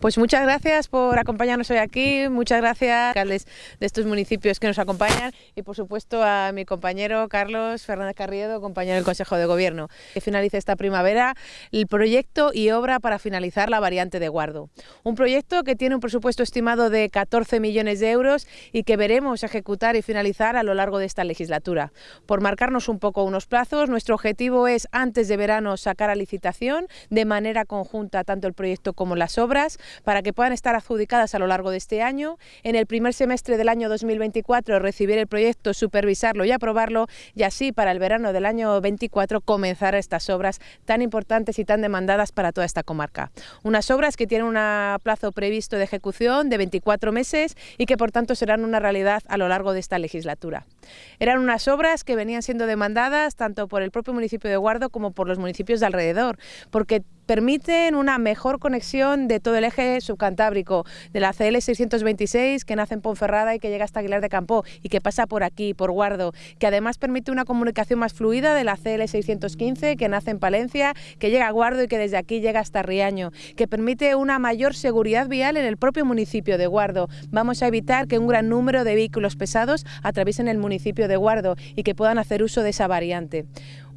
Pues muchas gracias por acompañarnos hoy aquí, muchas gracias alcaldes de estos municipios que nos acompañan y por supuesto a mi compañero Carlos Fernández Carriedo, compañero del Consejo de Gobierno. Que finalice esta primavera el proyecto y obra para finalizar la variante de Guardo. Un proyecto que tiene un presupuesto estimado de 14 millones de euros y que veremos ejecutar y finalizar a lo largo de esta legislatura. Por marcarnos un poco unos plazos, nuestro objetivo es antes de verano sacar a licitación de manera conjunta tanto el proyecto como las obras para que puedan estar adjudicadas a lo largo de este año. En el primer semestre del año 2024 recibir el proyecto, supervisarlo y aprobarlo y así para el verano del año 24 comenzar estas obras tan importantes y tan demandadas para toda esta comarca. Unas obras que tienen un plazo previsto de ejecución de 24 meses y que por tanto serán una realidad a lo largo de esta legislatura. Eran unas obras que venían siendo demandadas tanto por el propio municipio de Guardo como por los municipios de alrededor, porque permiten una mejor conexión de todo el eje subcantábrico, de la CL 626 que nace en Ponferrada y que llega hasta Aguilar de Campo y que pasa por aquí, por Guardo, que además permite una comunicación más fluida de la CL 615 que nace en Palencia, que llega a Guardo y que desde aquí llega hasta Riaño, que permite una mayor seguridad vial en el propio municipio de Guardo. Vamos a evitar que un gran número de vehículos pesados atraviesen el municipio de Guardo y que puedan hacer uso de esa variante.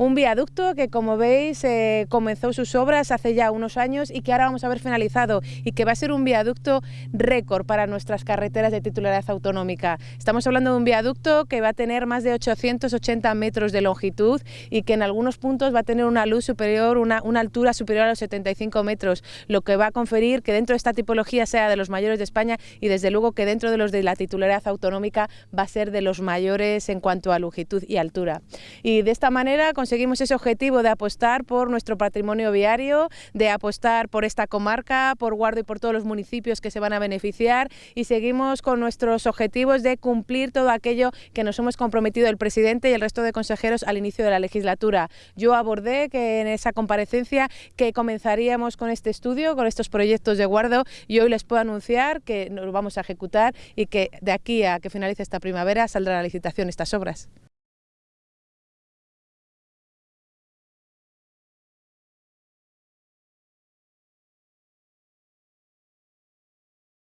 Un viaducto que, como veis, eh, comenzó sus obras hace ya unos años y que ahora vamos a ver finalizado y que va a ser un viaducto récord para nuestras carreteras de titularidad autonómica. Estamos hablando de un viaducto que va a tener más de 880 metros de longitud y que en algunos puntos va a tener una luz superior, una, una altura superior a los 75 metros, lo que va a conferir que dentro de esta tipología sea de los mayores de España y desde luego que dentro de los de la titularidad autonómica va a ser de los mayores en cuanto a longitud y altura. Y de esta manera conseguimos ese objetivo de apostar por nuestro patrimonio viario, de apostar por esta comarca, por Guardo y por todos los municipios que se van a beneficiar y seguimos con nuestros objetivos de cumplir todo aquello que nos hemos comprometido el presidente y el resto de consejeros al inicio de la legislatura. Yo abordé que en esa comparecencia que comenzaríamos con este estudio, con estos proyectos de Guardo y hoy les puedo anunciar que nos vamos a ejecutar y que de aquí a que finalice esta primavera saldrá la licitación estas obras.